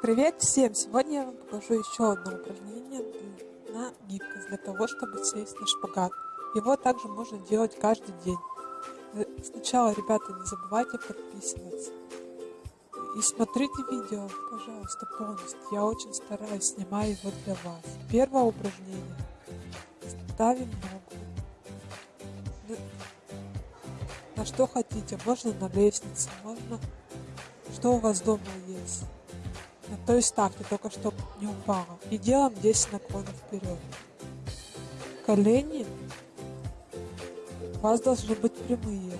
Привет всем! Сегодня я вам покажу еще одно упражнение на гибкость, для того, чтобы сесть на шпагат. Его также можно делать каждый день. Э, сначала, ребята, не забывайте подписываться. И смотрите видео, пожалуйста, полностью. Я очень стараюсь, снимаю его для вас. Первое упражнение. Ставим ногу. На что хотите. Можно на лестнице, можно что у вас дома есть. То есть ставьте, только чтобы не упало. И делаем 10 наклонов вперед. Колени у вас должны быть прямые.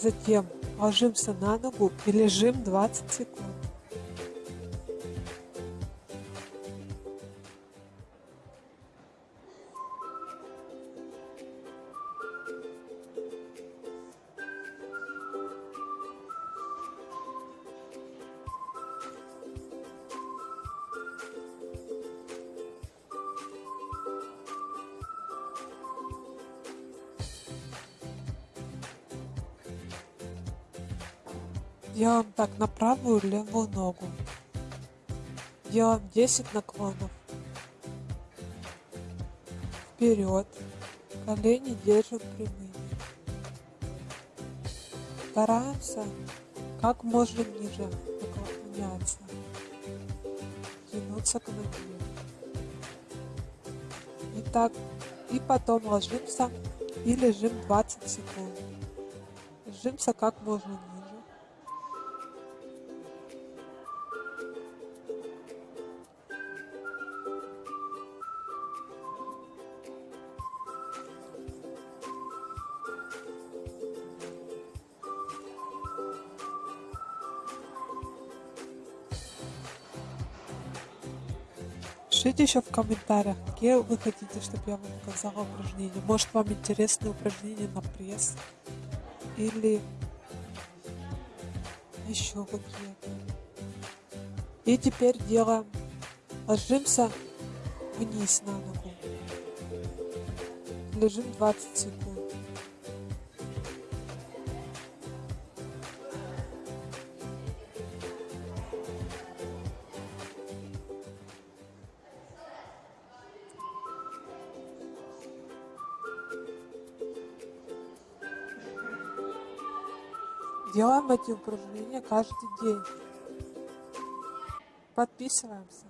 Затем ложимся на ногу и лежим 20 секунд. Делаем так на правую левую ногу. Делаем 10 наклонов. Вперед. Колени держим прямыми. Стараемся как можно ниже наклоняться. Тянуться к ноге. И так. И потом ложимся и лежим 20 секунд. Ложимся как можно ниже. Пишите еще в комментариях, какие вы хотите, чтобы я вам показала упражнения. Может вам интересны упражнения на пресс или еще какие-то. И теперь делаем, ложимся вниз на ногу. Лежим 20 секунд. Делаем эти упражнения каждый день. Подписываемся.